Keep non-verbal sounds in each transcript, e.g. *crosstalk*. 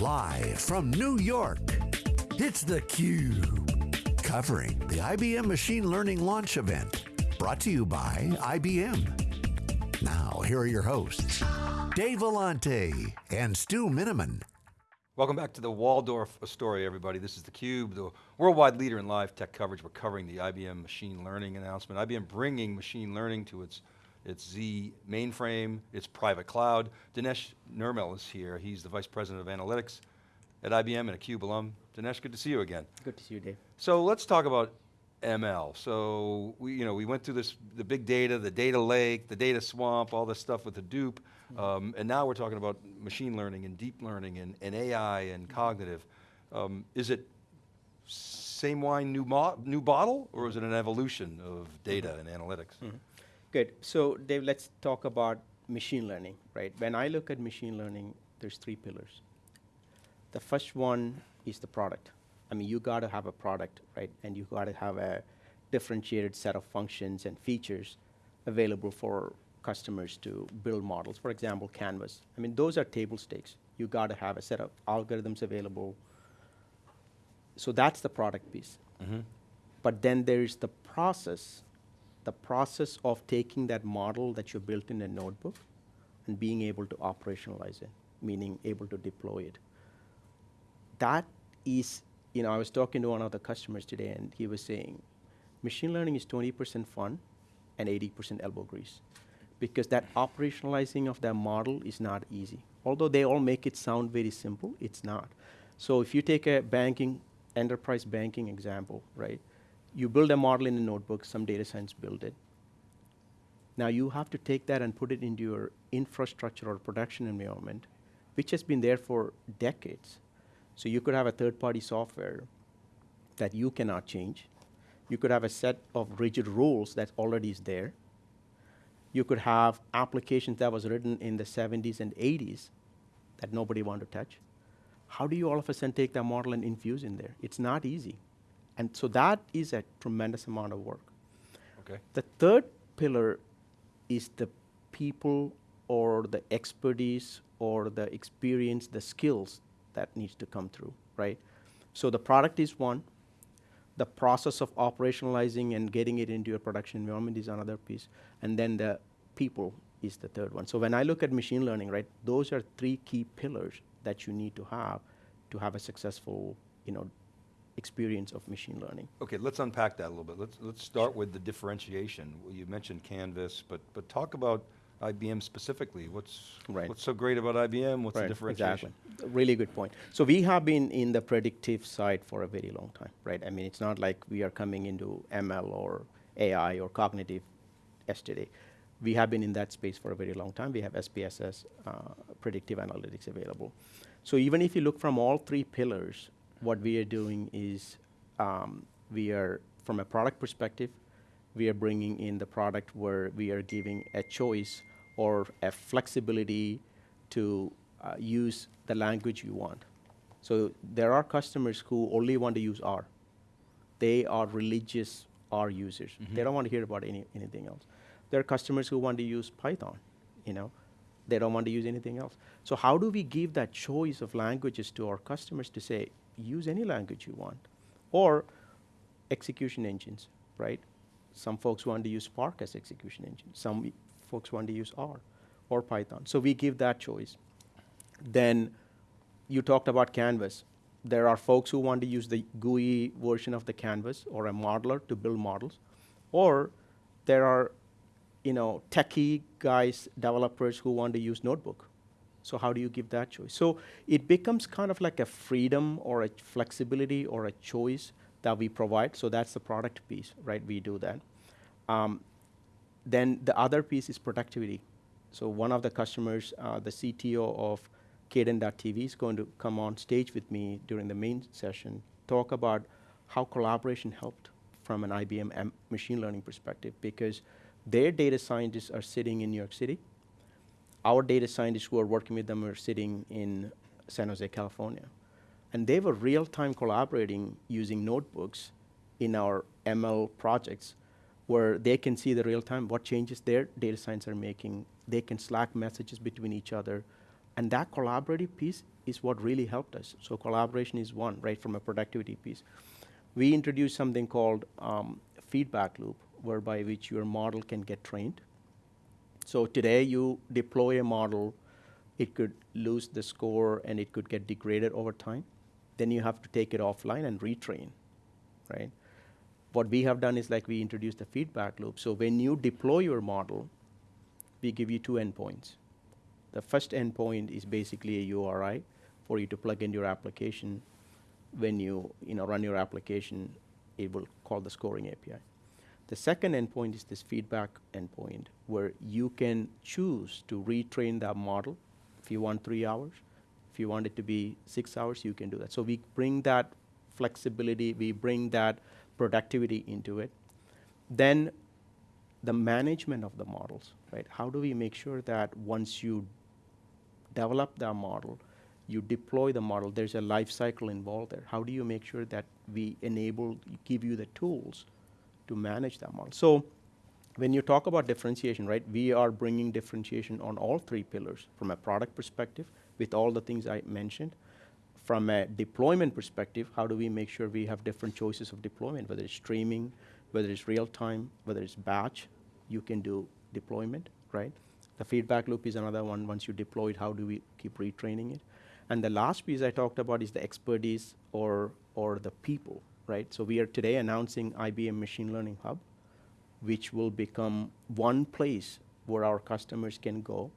Live from New York, it's theCUBE. Covering the IBM Machine Learning Launch Event. Brought to you by IBM. Now, here are your hosts, Dave Vellante and Stu Miniman. Welcome back to the Waldorf Astoria, everybody. This is theCUBE, the worldwide leader in live tech coverage. We're covering the IBM machine learning announcement. IBM bringing machine learning to its its Z mainframe, its private cloud. Dinesh Nirmal is here. He's the Vice President of Analytics at IBM and a CUBE alum. Dinesh, good to see you again. Good to see you, Dave. So let's talk about ML. So we, you know, we went through this, the big data, the data lake, the data swamp, all this stuff with Hadoop, mm -hmm. um, and now we're talking about machine learning and deep learning and, and AI and cognitive. Um, is it same wine, new, new bottle, or is it an evolution of data and analytics? Mm -hmm. Good. So Dave, let's talk about machine learning, right? When I look at machine learning, there's three pillars. The first one is the product. I mean, you got to have a product, right? And you got to have a differentiated set of functions and features available for customers to build models. For example, Canvas. I mean, those are table stakes. You got to have a set of algorithms available. So that's the product piece. Mm -hmm. But then there's the process the process of taking that model that you built in a notebook and being able to operationalize it, meaning able to deploy it. That is, you know, I was talking to one of the customers today and he was saying, machine learning is 20% fun and 80% elbow grease. Because that operationalizing of that model is not easy. Although they all make it sound very simple, it's not. So if you take a banking, enterprise banking example, right? You build a model in a notebook, some data science build it. Now you have to take that and put it into your infrastructure or production environment, which has been there for decades. So you could have a third-party software that you cannot change. You could have a set of rigid rules that already is there. You could have applications that was written in the 70s and 80s that nobody wanted to touch. How do you all of a sudden take that model and infuse in there? It's not easy. And so that is a tremendous amount of work. Okay. The third pillar is the people or the expertise or the experience, the skills that needs to come through, right? So the product is one. The process of operationalizing and getting it into your production environment is another piece. And then the people is the third one. So when I look at machine learning, right, those are three key pillars that you need to have to have a successful, you know, experience of machine learning. Okay, let's unpack that a little bit. Let's, let's start with the differentiation. You mentioned Canvas, but, but talk about IBM specifically. What's, right. what's so great about IBM? What's right, the differentiation? Exactly. Really good point. So we have been in the predictive side for a very long time, right? I mean, it's not like we are coming into ML or AI or cognitive yesterday. We have been in that space for a very long time. We have SPSS, uh, predictive analytics available. So even if you look from all three pillars, what we are doing is um, we are, from a product perspective, we are bringing in the product where we are giving a choice or a flexibility to uh, use the language you want. So there are customers who only want to use R. They are religious R users. Mm -hmm. They don't want to hear about any, anything else. There are customers who want to use Python, you know. They don't want to use anything else. So how do we give that choice of languages to our customers to say, use any language you want. Or execution engines, right? Some folks want to use Spark as execution engine. Some folks want to use R or Python. So we give that choice. Then you talked about Canvas. There are folks who want to use the GUI version of the Canvas or a modeler to build models. Or there are you know, techie guys, developers who want to use Notebook so how do you give that choice? So it becomes kind of like a freedom or a flexibility or a choice that we provide. So that's the product piece, right? We do that. Um, then the other piece is productivity. So one of the customers, uh, the CTO of Cadence.tv is going to come on stage with me during the main session, talk about how collaboration helped from an IBM machine learning perspective because their data scientists are sitting in New York City, our data scientists who are working with them are sitting in San Jose, California. And they were real-time collaborating using notebooks in our ML projects where they can see the real-time what changes their data science are making. They can Slack messages between each other. And that collaborative piece is what really helped us. So collaboration is one, right, from a productivity piece. We introduced something called um, feedback loop, whereby which your model can get trained. So today you deploy a model, it could lose the score and it could get degraded over time. Then you have to take it offline and retrain, right? What we have done is like we introduced a feedback loop. So when you deploy your model, we give you two endpoints. The first endpoint is basically a URI for you to plug in your application. When you, you know, run your application, it will call the scoring API. The second endpoint is this feedback endpoint where you can choose to retrain that model. If you want three hours, if you want it to be six hours, you can do that. So we bring that flexibility, we bring that productivity into it. Then the management of the models, right? How do we make sure that once you develop that model, you deploy the model, there's a life cycle involved there. How do you make sure that we enable, give you the tools to manage that model? So when you talk about differentiation, right, we are bringing differentiation on all three pillars from a product perspective with all the things I mentioned. From a deployment perspective, how do we make sure we have different choices of deployment, whether it's streaming, whether it's real time, whether it's batch, you can do deployment, right? The feedback loop is another one. Once you deploy it, how do we keep retraining it? And the last piece I talked about is the expertise or, or the people, right? So we are today announcing IBM Machine Learning Hub, which will become one place where our customers can go,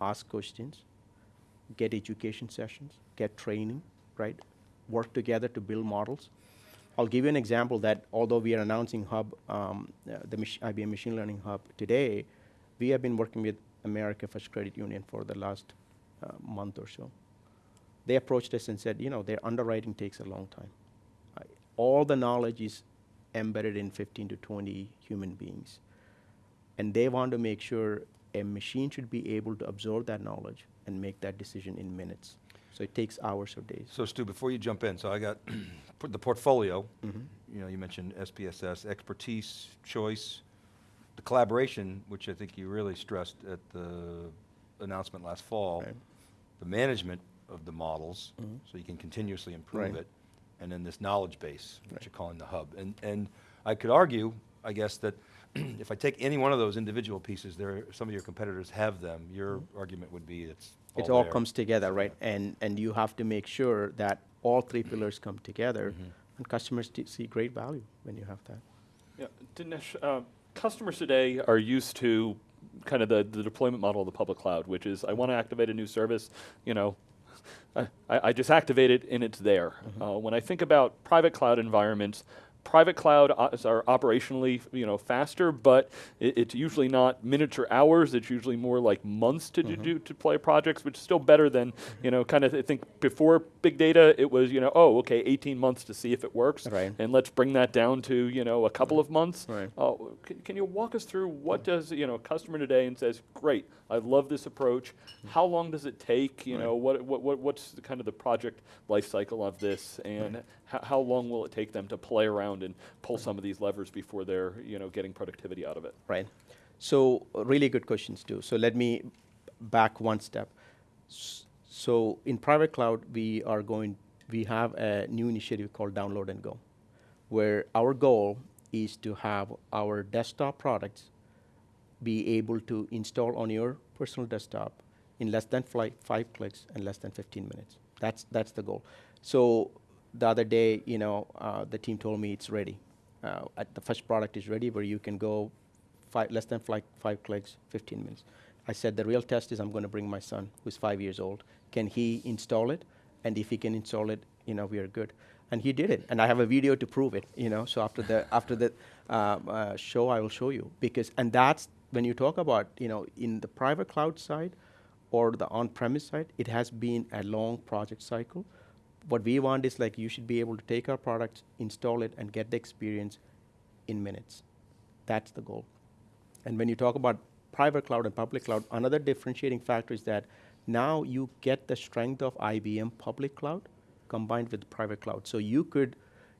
ask questions, get education sessions, get training, right? Work together to build models. I'll give you an example that although we are announcing Hub, um, uh, the IBM Machine Learning Hub today, we have been working with America First Credit Union for the last uh, month or so. They approached us and said, you know, their underwriting takes a long time. All the knowledge is embedded in 15 to 20 human beings. And they want to make sure a machine should be able to absorb that knowledge and make that decision in minutes. So it takes hours or days. So Stu, before you jump in, so I got *clears throat* the portfolio, Mm -hmm. you know, you mentioned SPSS, expertise, choice, the collaboration, which I think you really stressed at the announcement last fall, Right. the management of the models, Mhm. so you can continuously improve Right. it, and then this knowledge base, which Right. you're calling the hub. And, and I could argue, I guess, that *clears throat* if I take any one of those individual pieces, there, some of your competitors have them, your argument would be it's all Mm-hmm. It all there. comes together, right? And, and you have to make sure that all three pillars come together, Mhm. and customers t- see great value when you have that. Yeah, Dinesh, uh, customers today are used to kind of the, the deployment model of the public cloud, which is I want to activate a new service, you know, I, I just activate it and it's there. Uh, when I think about private cloud environments, private cloud o- are operationally, you know, faster, but it, it's usually not minutes or hours. It's usually more like months to do, do to play projects, which is still better than, you know, kind of I think before big data, it was, you know, oh, okay, 18 months to see if it works, Right. and let's bring that down to, you know, a couple of months. Right. Uh, can, can you walk us through what does, you know, a customer today and says, great, I love this approach. How long does it take? You know, what, what, what, what's the kind of the project life cycle of this and how, how long will it take them to play around and pull some of these levers before they're, you know, getting productivity out of it? right? So really good questions too. So let me back one step. S- So in private cloud, we are going, we have a new initiative called Download and Go, where our goal is to have our desktop products be able to install on your personal desktop in less than five clicks and less than 15 minutes. That's, that's the goal. So the other day, you know, uh, the team told me it's ready. Uh, at the first product is ready where you can go five, less than five, five clicks, 15 minutes. I said the real test is I'm going to bring my son, who's five years old. Can he install it? And if he can install it, you know, we are good. And he did it, and I have a video to prove it. You know, so after the after the um, uh, show, I will show you because, and that's when you talk about, you know, in the private cloud side or the on-premise side, it has been a long project cycle. What we want is like you should be able to take our product, install it, and get the experience in minutes. That's the goal. And when you talk about private cloud and public cloud, another differentiating factor is that now you get the strength of IBM public cloud combined with private cloud. So you could,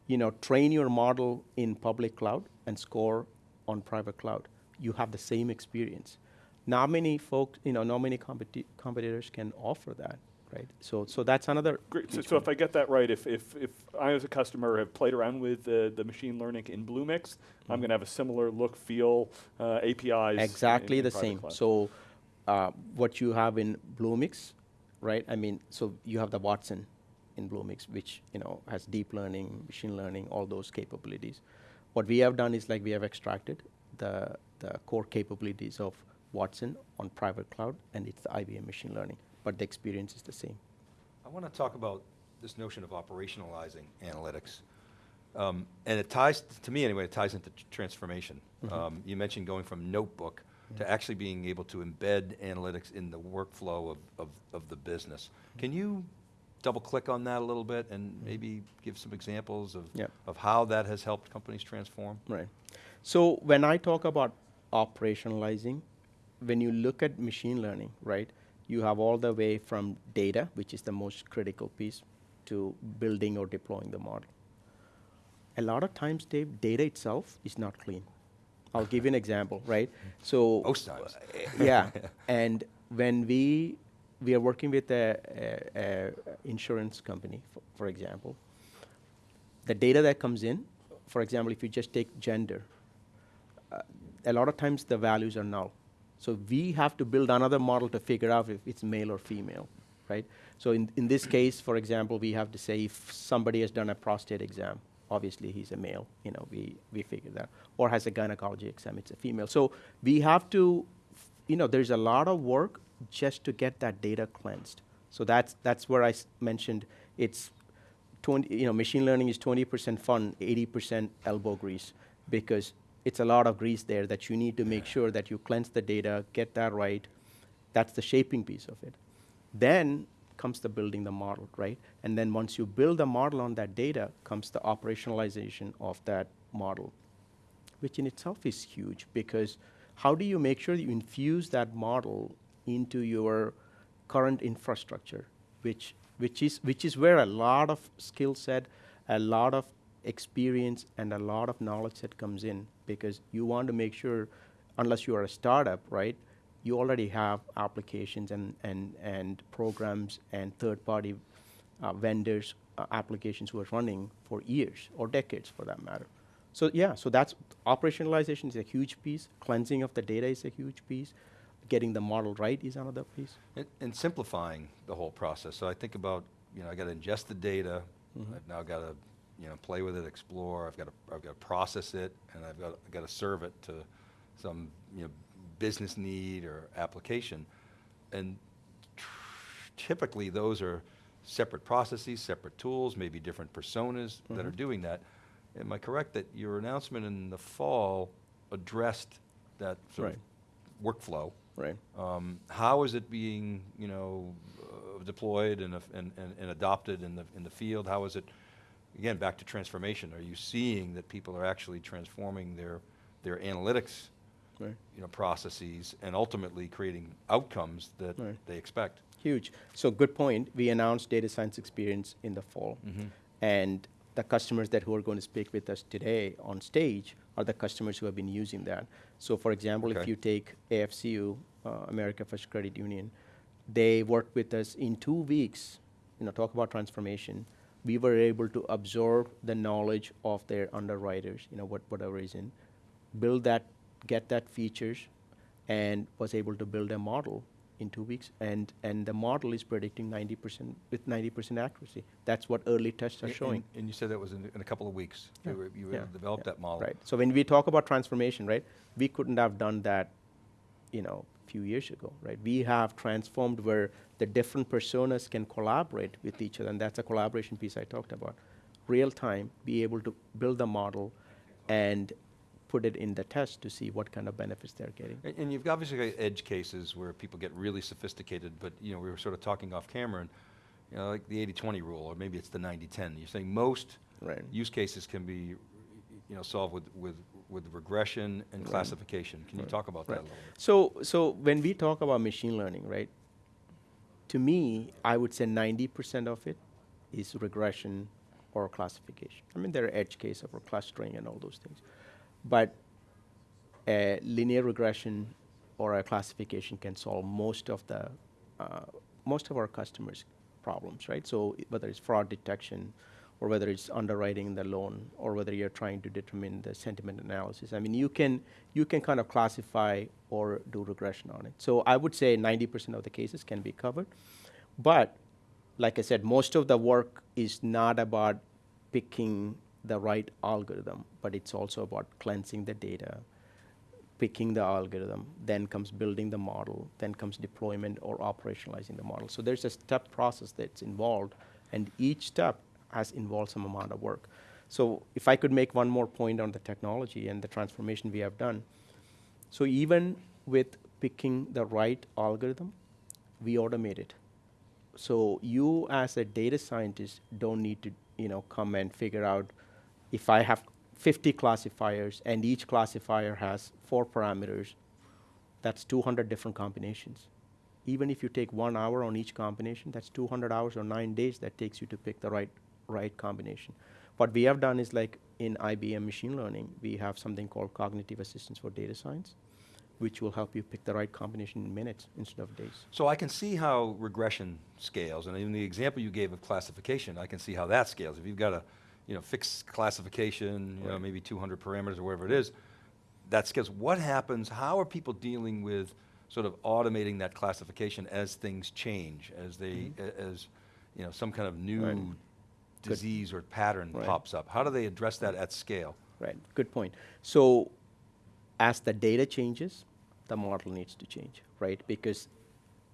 you know, train your model in public cloud and score on private cloud. You have the same experience. not many folks, you know, not many competi- competitors can offer that, right? So, so that's another. Great. So, so if. I get that right, if, if, if I as a customer have played around with the, the machine learning in Bluemix, I'm going to have a similar look, feel, uh, APIs. exactly in the same. cloud. So, uh, what you have in Bluemix, right? I mean, so you have the Watson in Bluemix, which you know has deep learning, machine learning, all those capabilities. What we have done is like we have extracted the the core capabilities of Watson on private cloud, and it's the IBM machine learning, but the experience is the same. I want to talk about this notion of operationalizing analytics. Um, and it ties, to me anyway, it ties into tr- transformation. Um, you mentioned going from notebook to actually being able to embed analytics in the workflow of, of, of the business. Can you double click on that a little bit and mm-hmm. maybe give some examples of, Yep. of how that has helped companies transform? Right. So when I talk about operationalizing, when you look at machine learning, right, you have all the way from data, which is the most critical piece, to building or deploying the model. A lot of times, Dave, data itself is not clean. I'll give you an example, right? *laughs* So Most times. yeah, and when we we are working with a, a, a insurance company, for, for example, the data that comes in, for example, if you just take gender, uh, a lot of times the values are null. So we have to build another model to figure out if it's male or female, right? So in, in this case, for example, we have to say if somebody has done a prostate exam, obviously he's a male, you know, we, we figure that, or has a gynecology exam, it's a female. So we have to, you know, there's a lot of work just to get that data cleansed. So that's, that's where I mentioned it's 20, you know, machine learning is 20% fun, 80% elbow grease, because it's a lot of grease there that you need to make sure that you cleanse the data, get that right. That's the shaping piece of it. Then comes the building the model, right? And then once you build the model on that data, comes the operationalization of that model, which in itself is huge because how do you make sure that you infuse that model into your current infrastructure, which, which, is, which is where a lot of skill set, a lot of experience, and a lot of knowledge set comes in because you want to make sure, unless you are a startup, right, you already have applications and, and, and programs and third-party uh, vendors, uh, applications who are running for years or decades for that matter. So yeah, so that's operationalization is a huge piece. Cleansing of the data is a huge piece. Getting the model right is another piece. And, and simplifying the whole process. So I think about, you know, I got to ingest the data. Mm-hmm. I've now got to, you know, play with it, explore. I've got to, I've got to process it, and I've got, I've got to serve it to some, you know, business need or application. And tr- typically, those are separate processes, separate tools, maybe different personas that are mm-hmm. doing that. Am I correct that your announcement in the fall addressed that sort Right. of workflow? Right. Um, how is it being, you know, uh, deployed and, and, and, and adopted in the, in the field? How is it, again, back to transformation? Are you seeing that people are actually transforming their, their analytics, Right. you know, processes and ultimately creating outcomes that Right. they expect? Huge. So good point. We announced data science experience in the fall, and the customers that who are going to speak with us today on stage are the customers who have been using that. So, for example, if you take AFCU, uh, America First Credit Union, they worked with us in two weeks. You know, talk about transformation. We were able to absorb the knowledge of their underwriters. You know, what whatever reason, build that, get that features, and was able to build a model in two weeks. And, and the model is predicting 90% with 90% accuracy. That's what early tests are And- showing. And, you said that was in, in a couple of weeks. Yeah. You were, you Yeah. able to develop Yeah. that model. Right. So when we talk about transformation, right, we couldn't have done that, you know, a few years ago, right? We have transformed where the different personas can collaborate with each other, and that's a collaboration piece I talked about. Real time, be able to build the model and put it in the test to see what kind of benefits they're getting. And, and you've obviously got edge cases where people get really sophisticated, but you know, we were sort of talking off camera and, you know, like the 80-20 rule, or maybe it's the 90-10. You're saying most Right. use cases can be, you know, solved with, with, with regression and classification. Can you talk about that a little bit? So, so when we talk about machine learning, right, to me, I would say 90% of it is regression or classification. I mean, there are edge cases for clustering and all those things. But uh, linear regression or a classification can solve most of the uh, most of our customers' problems, right? So whether it's fraud detection, or whether it's underwriting the loan, or whether you're trying to determine the sentiment analysis. I mean, you can you can kind of classify or do regression on it. So I would say 90% of the cases can be covered, but like I said, most of the work is not about picking the right algorithm, but it's also about cleansing the data, picking the algorithm, then comes building the model, then comes deployment or operationalizing the model. So there's a step process that's involved, and each step has involved some amount of work. So if I could make one more point on the technology and the transformation we have done, so even with picking the right algorithm, we automate it. So you as a data scientist don't need to, you know, come and figure out if I have 50 classifiers and each classifier has four parameters, that's 200 different combinations. Even if you take one hour on each combination, that's 200 hours or nine days that takes you to pick the right, right combination. What we have done is like in IBM machine learning, we have something called cognitive assistance for data science, which will help you pick the right combination in minutes instead of days. So I can see how regression scales, and in the example you gave of classification, I can see how that scales. If you've got a, you know, fixed classification, you know, maybe 200 parameters or whatever it is, that scales. What happens, how are people dealing with sort of automating that classification as things change, as they, mm-hmm. a- as, you know, some kind of new. Right. Good. disease or pattern Right. pops up? How do they address that at scale? Right, good point. So as the data changes, the model needs to change, right? Because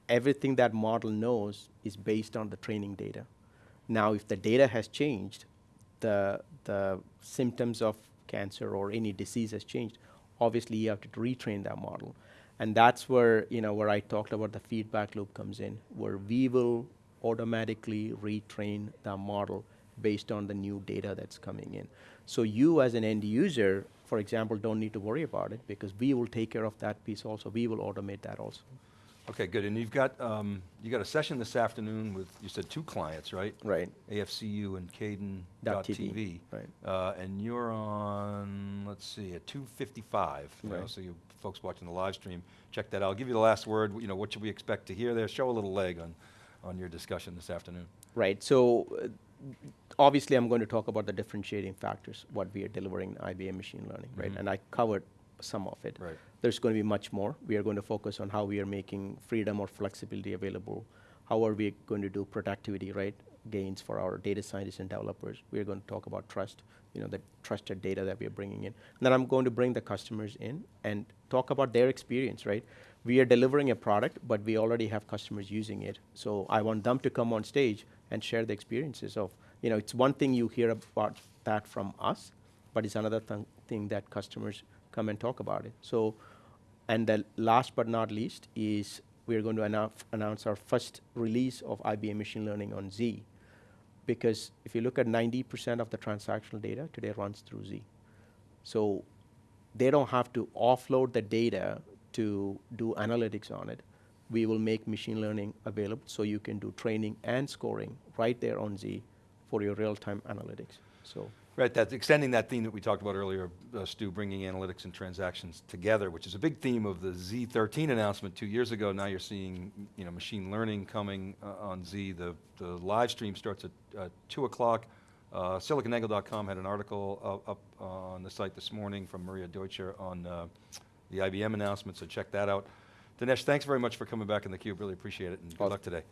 everything that model knows is based on the training data. Now, if the data has changed, the, the symptoms of cancer or any disease has changed, obviously you have to retrain that model. And that's where, you know, where I talked about the feedback loop comes in, where we will automatically retrain the model based on the new data that's coming in. So you as an end user, for example, don't need to worry about it because we will take care of that piece also. We will automate that also. Okay, good. And you've got, um, you got a session this afternoon with, you said two clients, right? Right. AFCU and Dot Caden.tv. TV, right. Uh, and you're on, let's see, at 255. you know, Right. So you folks watching the live stream, check that out. I'll give you the last word. You know, what should we expect to hear there? Show a little leg on, on your discussion this afternoon. Right. So uh, obviously, I'm going to talk about the differentiating factors, what we are delivering in IBM machine learning, right? Mhm. And I covered some of it. Right. There's going to be much more. We are going to focus on how we are making freedom or flexibility available. How are we going to do productivity, right? Gains for our data scientists and developers. We are going to talk about trust, you know, the trusted data that we are bringing in. And then I'm going to bring the customers in and talk about their experience, right? We are delivering a product, but we already have customers using it. So I want them to come on stage and share the experiences of, you know, it's one thing you hear about that from us, but it's another th- thing that customers come and talk about it. So, and the last but not least is we're going to annou- announce our first release of IBM Machine Learning on Z. Because if you look at 90% of the transactional data today runs through Z. So they don't have to offload the data to do analytics on it. We will make machine learning available so you can do training and scoring right there on Z for your real-time analytics. So Right, that's extending that theme that we talked about earlier, uh, Stu, bringing analytics and transactions together, which is a big theme of the Z13 announcement two years ago. Now you're seeing, you know, machine learning coming uh, on Z. The, the live stream starts at uh, 2 o'clock. Uh, SiliconAngle.com had an article up, up on the site this morning from Maria Deutscher on uh, the IBM announcement, so check that out. Dinesh, thanks very much for coming back in theCUBE, really appreciate it, and good luck today.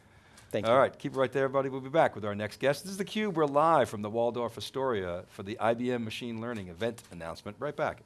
Thank All you. right, keep it right there, everybody. We'll be back with our next guest. This is theCUBE. We're live from the Waldorf Astoria for the IBM Machine Learning event announcement. Right back.